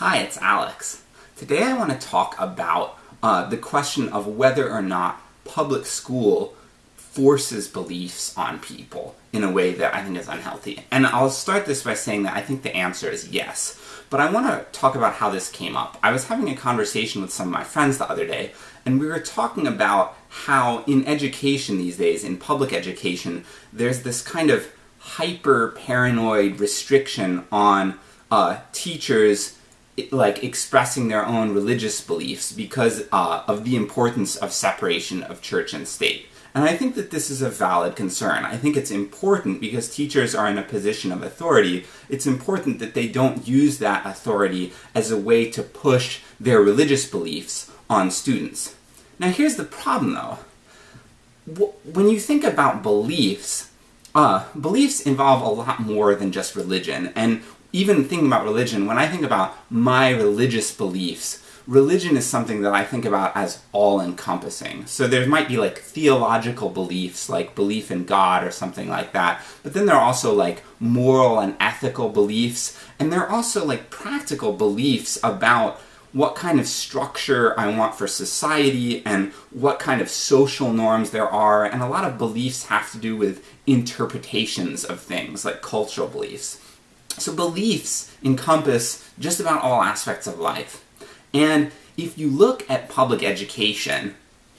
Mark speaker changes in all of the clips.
Speaker 1: Hi, it's Alex. Today I want to talk about uh, the question of whether or not public school forces beliefs on people in a way that I think is unhealthy. And I'll start this by saying that I think the answer is yes. But I want to talk about how this came up. I was having a conversation with some of my friends the other day, and we were talking about how in education these days, in public education, there's this kind of hyper paranoid restriction on uh, teachers like expressing their own religious beliefs because uh, of the importance of separation of church and state. And I think that this is a valid concern. I think it's important because teachers are in a position of authority. It's important that they don't use that authority as a way to push their religious beliefs on students. Now here's the problem though. When you think about beliefs, uh, beliefs involve a lot more than just religion, and even thinking about religion, when I think about my religious beliefs, religion is something that I think about as all-encompassing. So there might be like theological beliefs, like belief in God or something like that, but then there are also like moral and ethical beliefs, and there are also like practical beliefs about what kind of structure I want for society, and what kind of social norms there are, and a lot of beliefs have to do with interpretations of things, like cultural beliefs. So beliefs encompass just about all aspects of life. And if you look at public education,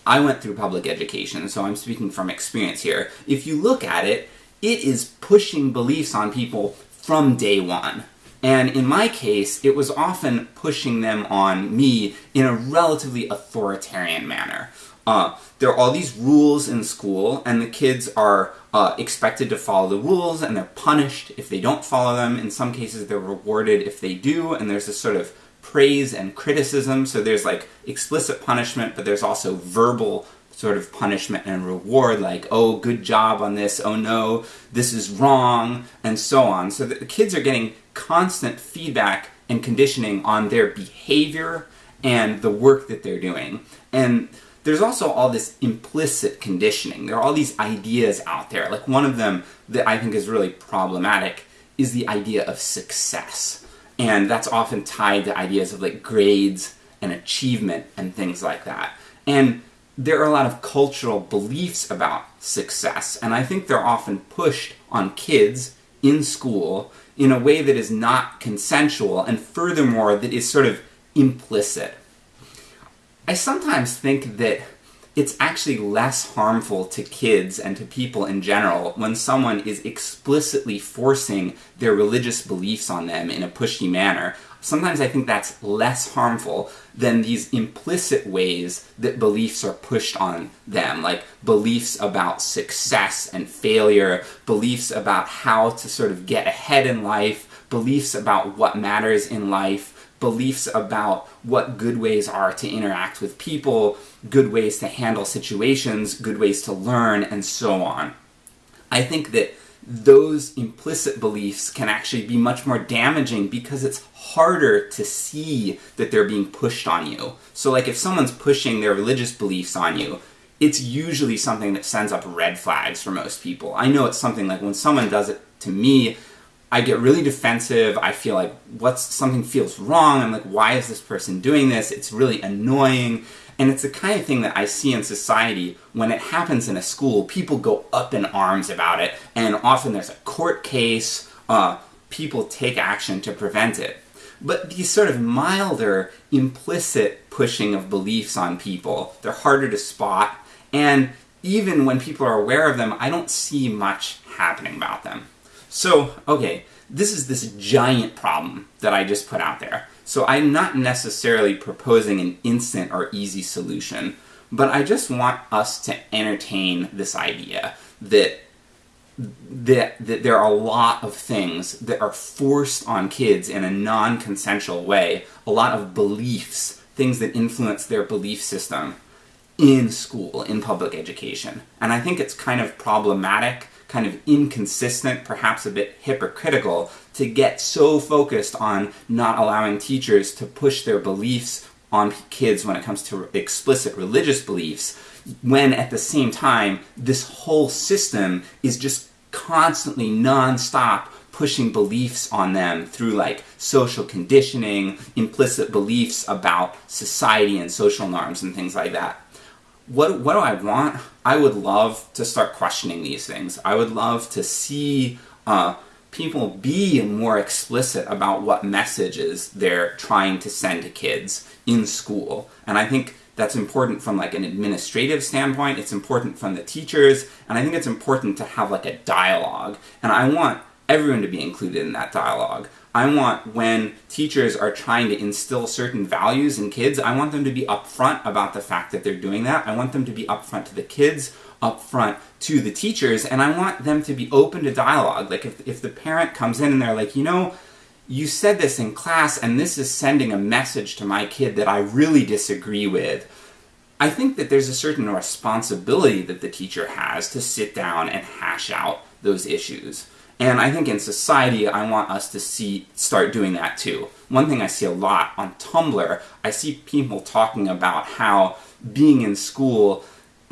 Speaker 1: I went through public education, so I'm speaking from experience here. If you look at it, it is pushing beliefs on people from day one. And in my case, it was often pushing them on me in a relatively authoritarian manner. Uh, there are all these rules in school, and the kids are uh, expected to follow the rules, and they're punished if they don't follow them. In some cases, they're rewarded if they do, and there's this sort of praise and criticism, so there's like explicit punishment, but there's also verbal sort of punishment and reward, like, oh, good job on this, oh no, this is wrong, and so on. So the kids are getting constant feedback and conditioning on their behavior and the work that they're doing. And there's also all this implicit conditioning. There are all these ideas out there. Like one of them that I think is really problematic is the idea of success. And that's often tied to ideas of like grades and achievement and things like that. And there are a lot of cultural beliefs about success, and I think they're often pushed on kids in school in a way that is not consensual, and furthermore, that is sort of implicit. I sometimes think that it's actually less harmful to kids and to people in general when someone is explicitly forcing their religious beliefs on them in a pushy manner. Sometimes I think that's less harmful than these implicit ways that beliefs are pushed on them, like beliefs about success and failure, beliefs about how to sort of get ahead in life, beliefs about what matters in life, beliefs about what good ways are to interact with people, good ways to handle situations, good ways to learn, and so on. I think that those implicit beliefs can actually be much more damaging because it's harder to see that they're being pushed on you. So like if someone's pushing their religious beliefs on you, it's usually something that sends up red flags for most people. I know it's something like when someone does it to me, I get really defensive, I feel like what's something feels wrong, I'm like, why is this person doing this? It's really annoying. And it's the kind of thing that I see in society when it happens in a school, people go up in arms about it, and often there's a court case, uh, people take action to prevent it. But these sort of milder, implicit pushing of beliefs on people, they're harder to spot, and even when people are aware of them, I don't see much happening about them. So, okay, this is this giant problem that I just put out there. So I'm not necessarily proposing an instant or easy solution, but I just want us to entertain this idea that that, that there are a lot of things that are forced on kids in a non-consensual way, a lot of beliefs, things that influence their belief system in school, in public education. And I think it's kind of problematic kind of inconsistent, perhaps a bit hypocritical, to get so focused on not allowing teachers to push their beliefs on kids when it comes to explicit religious beliefs, when at the same time, this whole system is just constantly non-stop pushing beliefs on them through like social conditioning, implicit beliefs about society and social norms and things like that. What, what do I want? I would love to start questioning these things. I would love to see uh, people be more explicit about what messages they're trying to send to kids in school. And I think that's important from like an administrative standpoint, it's important from the teachers, and I think it's important to have like a dialogue. And I want everyone to be included in that dialogue. I want when teachers are trying to instill certain values in kids, I want them to be upfront about the fact that they're doing that. I want them to be upfront to the kids, upfront to the teachers, and I want them to be open to dialogue. Like if, if the parent comes in and they're like, you know, you said this in class and this is sending a message to my kid that I really disagree with. I think that there's a certain responsibility that the teacher has to sit down and hash out those issues. And I think in society, I want us to see start doing that too. One thing I see a lot on Tumblr, I see people talking about how being in school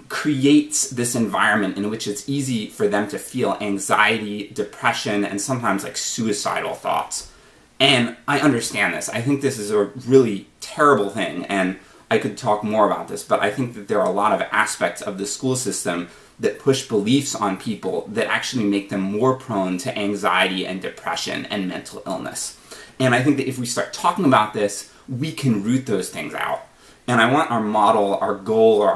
Speaker 1: creates this environment in which it's easy for them to feel anxiety, depression, and sometimes like suicidal thoughts. And I understand this. I think this is a really terrible thing, and I could talk more about this, but I think that there are a lot of aspects of the school system that push beliefs on people that actually make them more prone to anxiety and depression and mental illness. And I think that if we start talking about this, we can root those things out. And I want our model, our goal, or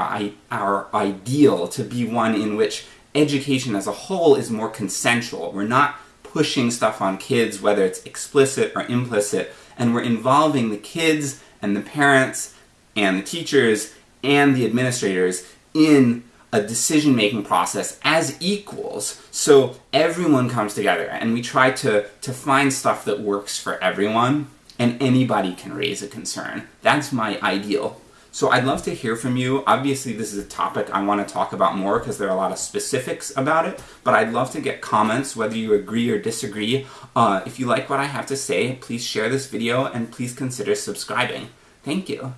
Speaker 1: our ideal to be one in which education as a whole is more consensual. We're not pushing stuff on kids, whether it's explicit or implicit, and we're involving the kids and the parents and the teachers and the administrators in a decision making process as equals so everyone comes together and we try to, to find stuff that works for everyone and anybody can raise a concern. That's my ideal. So I'd love to hear from you. Obviously, this is a topic I want to talk about more because there are a lot of specifics about it, but I'd love to get comments whether you agree or disagree. Uh, if you like what I have to say, please share this video and please consider subscribing. Thank you.